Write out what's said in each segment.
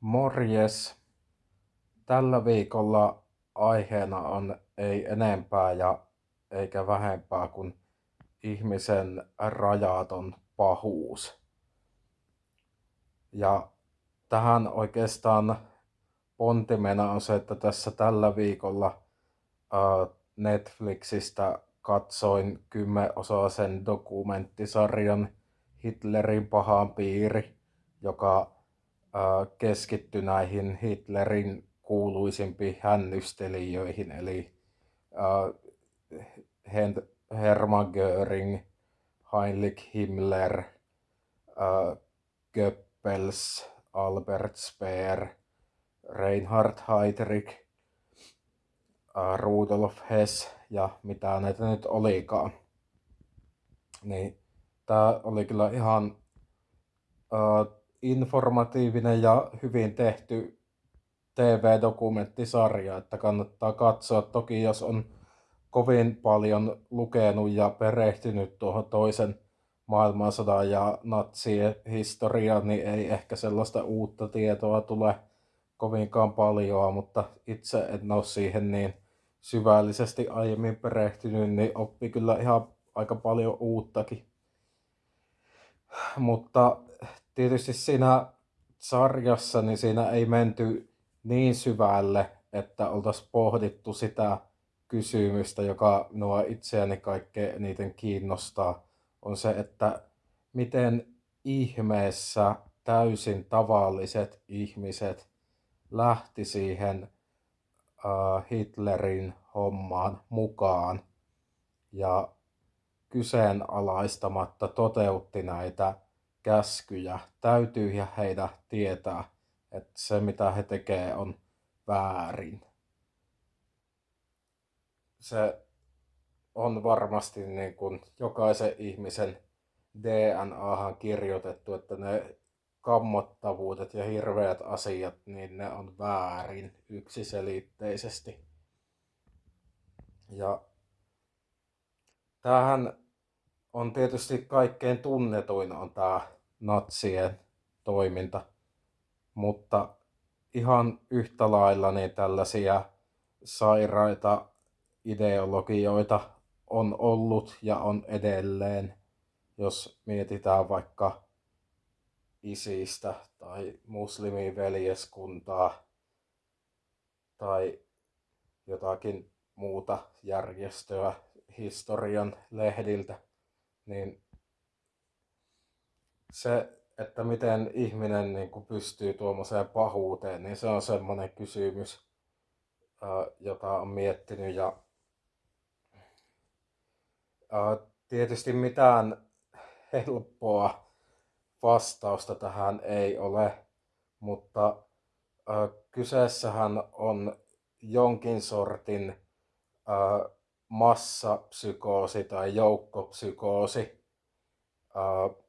Morjes! Tällä viikolla aiheena on ei enempää ja eikä vähempää kuin ihmisen rajaton pahuus. Ja tähän oikeastaan pontimena on se, että tässä tällä viikolla Netflixistä katsoin kymmenosaisen dokumenttisarjan Hitlerin pahaan piiri, joka keskittyi näihin Hitlerin kuuluisimpiin hännystelijöihin, eli Hermann Göring, Heinrich Himmler, Goebbels, Albert Speer, Reinhard Heydrich, Rudolf Hess ja mitä näitä nyt olikaan. Niin tää oli kyllä ihan uh, informatiivinen ja hyvin tehty TV-dokumenttisarja, että kannattaa katsoa. Toki jos on kovin paljon lukenut ja perehtynyt tuohon toisen maailmansodan ja natsien historiaan, niin ei ehkä sellaista uutta tietoa tule kovinkaan paljon, mutta itse en ole siihen niin syvällisesti aiemmin perehtynyt, niin oppi kyllä ihan aika paljon uuttakin. Mutta tietysti siinä sarjassa niin siinä ei menty niin syvälle, että oltaisiin pohdittu sitä kysymystä, joka nuo itseäni kaikkein eniten kiinnostaa, on se, että miten ihmeessä täysin tavalliset ihmiset lähti siihen uh, Hitlerin hommaan mukaan ja kyseenalaistamatta toteutti näitä käskyjä. Täytyy ja heitä tietää, että se mitä he tekee on väärin. Se on varmasti niin kuin jokaisen ihmisen DNAhan kirjoitettu, että ne kammottavuudet ja hirveät asiat, niin ne on väärin yksiselitteisesti. Ja tämähän on tietysti kaikkein tunnetuin on tämä natsien toiminta, mutta ihan yhtä lailla niin tällaisia sairaita ideologioita on ollut ja on edelleen, jos mietitään vaikka isistä tai muslimiveljeskuntaa tai jotakin muuta järjestöä historian lehdiltä niin se, että miten ihminen niin kuin pystyy tuommoiseen pahuuteen, niin se on semmoinen kysymys, jota on miettinyt. Ja tietysti mitään helppoa vastausta tähän ei ole, mutta kyseessähän on jonkin sortin massapsykoosi tai joukkopsykoosi.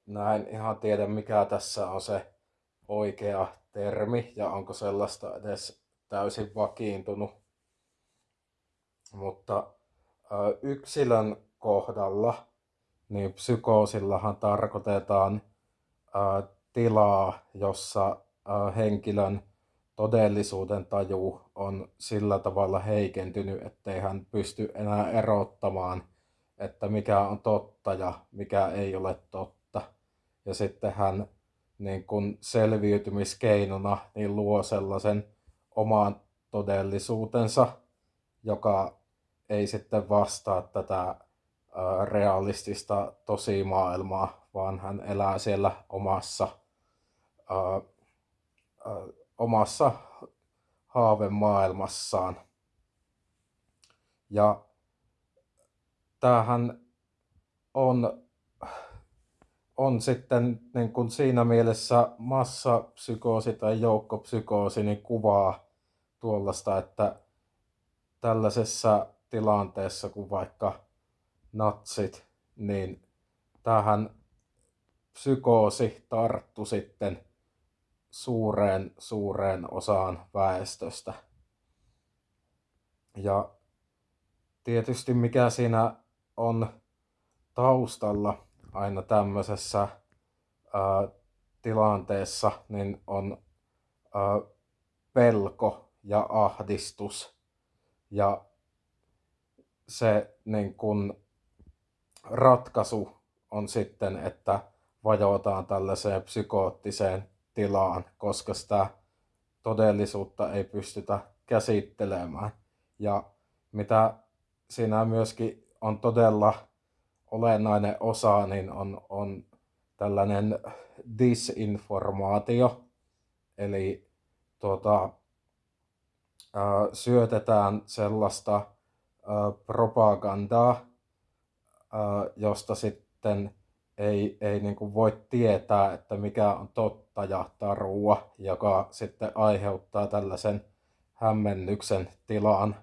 Näin ihan tiedä mikä tässä on se oikea termi ja onko sellaista edes täysin vakiintunut. Mutta yksilön kohdalla niin psykoosillahan tarkoitetaan tilaa, jossa henkilön todellisuuden taju on sillä tavalla heikentynyt, ettei hän pysty enää erottamaan, että mikä on totta ja mikä ei ole totta. Ja sitten hän niin kun selviytymiskeinona niin luo sellaisen oman todellisuutensa, joka ei sitten vastaa tätä realistista tosimaailmaa, vaan hän elää siellä omassa omassa haavemaailmassaan. Ja tämähän on, on sitten niin kuin siinä mielessä massapsykoosi tai joukkopsykoosi niin kuvaa tuollaista, että tällaisessa tilanteessa kuin vaikka natsit, niin tähän psykoosi tarttu sitten suureen, suureen osaan väestöstä. Ja tietysti mikä siinä on taustalla aina tämmöisessä ää, tilanteessa, niin on pelko ja ahdistus. Ja se niin kun, ratkaisu on sitten, että vajotaan tällaiseen psykoottiseen tilaan, koska sitä todellisuutta ei pystytä käsittelemään. Ja mitä siinä myöskin on todella olennainen osa, niin on, on tällainen disinformaatio, eli tuota, ää, syötetään sellaista ää, propagandaa, ää, josta sitten ei, ei niin kuin voi tietää, että mikä on totta ja tarua, joka sitten aiheuttaa tällaisen hämmennyksen tilan.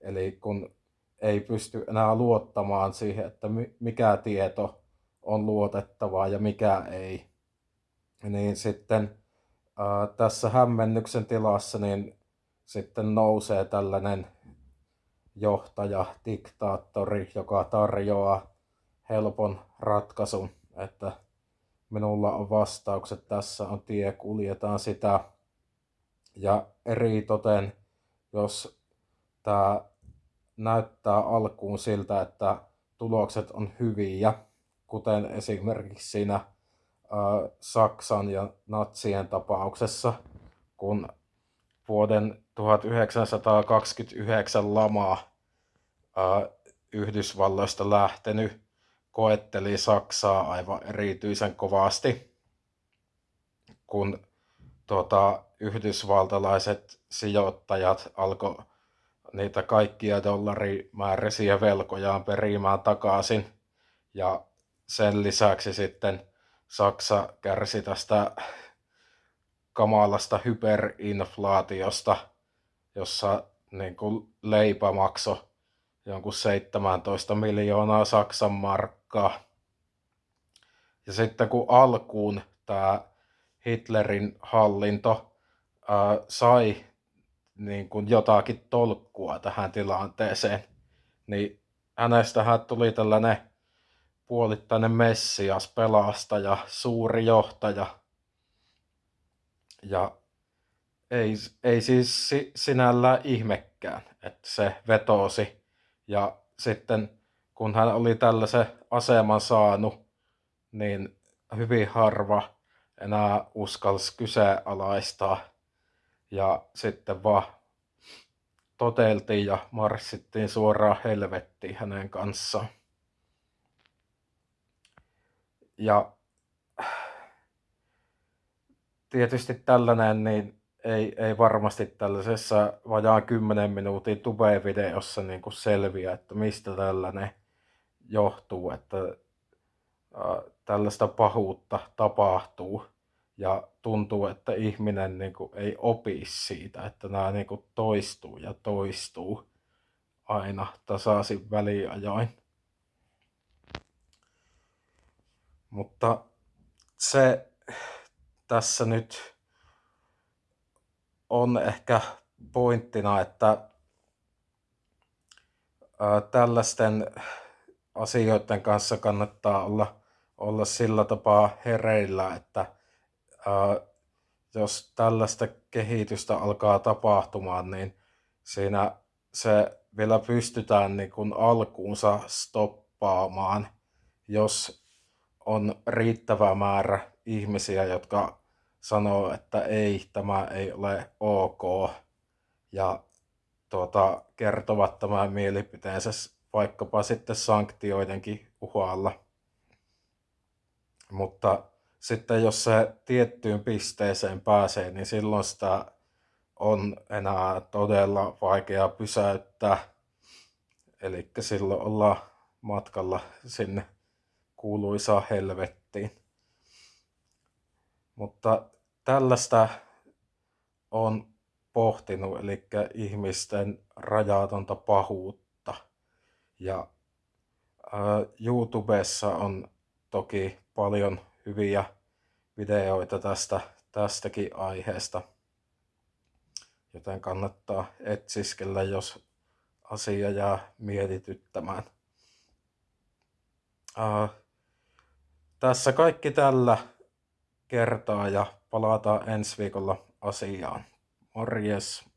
Eli kun ei pysty enää luottamaan siihen, että mikä tieto on luotettavaa ja mikä ei, niin sitten ää, tässä hämmennyksen tilassa niin sitten nousee tällainen johtaja, diktaattori, joka tarjoaa helpon ratkaisun, että minulla on vastaukset, tässä on tie, kuljetaan sitä. Ja eri toten, jos tämä näyttää alkuun siltä, että tulokset on hyviä, kuten esimerkiksi siinä Saksan ja natsien tapauksessa, kun vuoden 1929 lama ä, Yhdysvalloista lähtenyt koetteli Saksaa aivan erityisen kovasti, kun tuota, yhdysvaltalaiset sijoittajat alkoi niitä kaikkia dollarimääräisiä velkojaan perimään takaisin. Ja sen lisäksi sitten Saksa kärsi tästä kamalasta hyperinflaatiosta, jossa niin kuin leipä maksoi jonkun 17 miljoonaa Saksan markkaa. Ja sitten kun alkuun tämä Hitlerin hallinto ää, sai niin kuin jotakin tolkkua tähän tilanteeseen, niin hänestähän tuli tällainen puolittainen messias, pelastaja, suuri johtaja. Ja ei, ei siis sinällään ihmekään, että se vetosi. Ja sitten kun hän oli tällaisen aseman saanut, niin hyvin harva enää uskalsi kyseenalaistaa ja sitten vaan toteltiin ja marssittiin suoraan helvettiin hänen kanssaan. Ja tietysti tällainen niin ei, ei varmasti tällaisessa vajaan 10 minuutin tube-videossa niin kuin selviä, että mistä tällainen johtuu, että ää, tällaista pahuutta tapahtuu ja tuntuu, että ihminen niin kuin, ei opi siitä, että nämä niin kuin, toistuu ja toistuu aina tasaisin väliajoin. Mutta se tässä nyt on ehkä pointtina, että ää, tällaisten asioiden kanssa kannattaa olla, olla sillä tapaa hereillä, että jos tällaista kehitystä alkaa tapahtumaan, niin siinä se vielä pystytään niin kuin alkuunsa stoppaamaan, jos on riittävä määrä ihmisiä, jotka sanoo, että ei, tämä ei ole ok, ja tuota, kertovat tämän mielipiteensä vaikkapa sitten sanktioidenkin uhalla. Mutta sitten jos se tiettyyn pisteeseen pääsee, niin silloin sitä on enää todella vaikea pysäyttää. Eli silloin ollaan matkalla sinne kuuluisaa helvettiin. Mutta tällaista on pohtinut, eli ihmisten rajatonta pahuutta. Ja YouTubessa on toki paljon hyviä videoita tästä, tästäkin aiheesta. Joten kannattaa etsiskellä, jos asia jää mietityttämään. Uh, tässä kaikki tällä kertaa ja palataan ensi viikolla asiaan. Morjes!